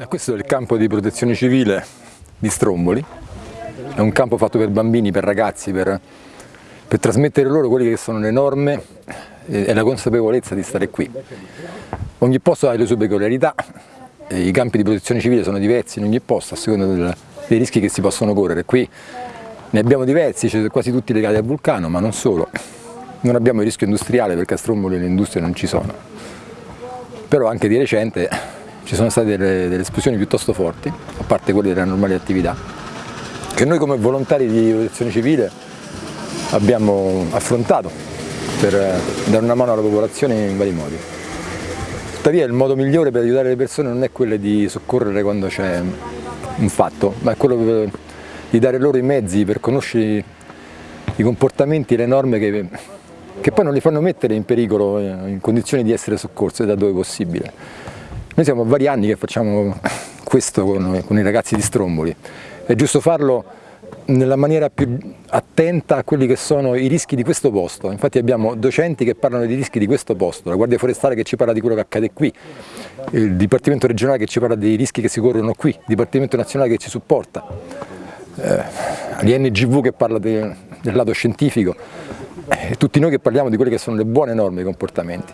Eh, questo è il campo di protezione civile di Stromboli, è un campo fatto per bambini, per ragazzi, per, per trasmettere loro quelle che sono le norme e la consapevolezza di stare qui. Ogni posto ha le sue peculiarità, i campi di protezione civile sono diversi in ogni posto a seconda del, dei rischi che si possono correre. Qui ne abbiamo diversi, cioè quasi tutti legati al vulcano, ma non solo. Non abbiamo il rischio industriale perché a Stromboli le industrie non ci sono. Però anche di recente ci sono state delle, delle esplosioni piuttosto forti, a parte quelle delle normali attività, che noi come volontari di protezione civile abbiamo affrontato per eh, dare una mano alla popolazione in vari modi. Tuttavia il modo migliore per aiutare le persone non è quello di soccorrere quando c'è un fatto, ma è quello di dare loro i mezzi per conoscere i comportamenti e le norme che, che poi non li fanno mettere in pericolo eh, in condizioni di essere soccorse da dove possibile. Noi siamo vari anni che facciamo questo con, con i ragazzi di Stromboli, è giusto farlo nella maniera più attenta a quelli che sono i rischi di questo posto, infatti abbiamo docenti che parlano dei rischi di questo posto, la Guardia Forestale che ci parla di quello che accade qui, il Dipartimento regionale che ci parla dei rischi che si corrono qui, il Dipartimento nazionale che ci supporta, eh, l'INGV che parla de, del lato scientifico e tutti noi che parliamo di quelle che sono le buone norme e i comportamenti.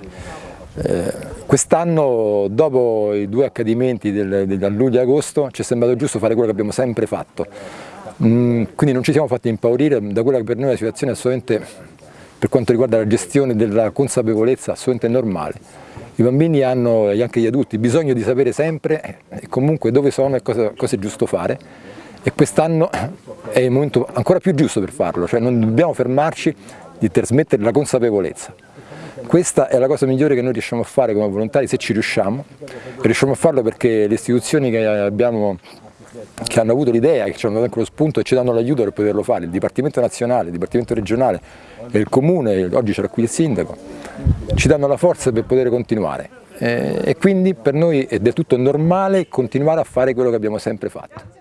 Eh, Quest'anno, dopo i due accadimenti del, del, luglio e agosto, ci è sembrato giusto fare quello che abbiamo sempre fatto. Mm, quindi non ci siamo fatti impaurire da quella che per noi è una situazione assolutamente, per quanto riguarda la gestione della consapevolezza, assolutamente normale. I bambini hanno, e anche gli adulti, bisogno di sapere sempre e comunque dove sono e cosa, cosa è giusto fare e quest'anno è il momento ancora più giusto per farlo, cioè non dobbiamo fermarci di trasmettere la consapevolezza. Questa è la cosa migliore che noi riusciamo a fare come volontari se ci riusciamo, riusciamo a farlo perché le istituzioni che, abbiamo, che hanno avuto l'idea, che ci hanno dato anche lo spunto e ci danno l'aiuto per poterlo fare, il Dipartimento Nazionale, il Dipartimento Regionale il Comune, oggi c'era qui il Sindaco, ci danno la forza per poter continuare e quindi per noi è del tutto normale continuare a fare quello che abbiamo sempre fatto.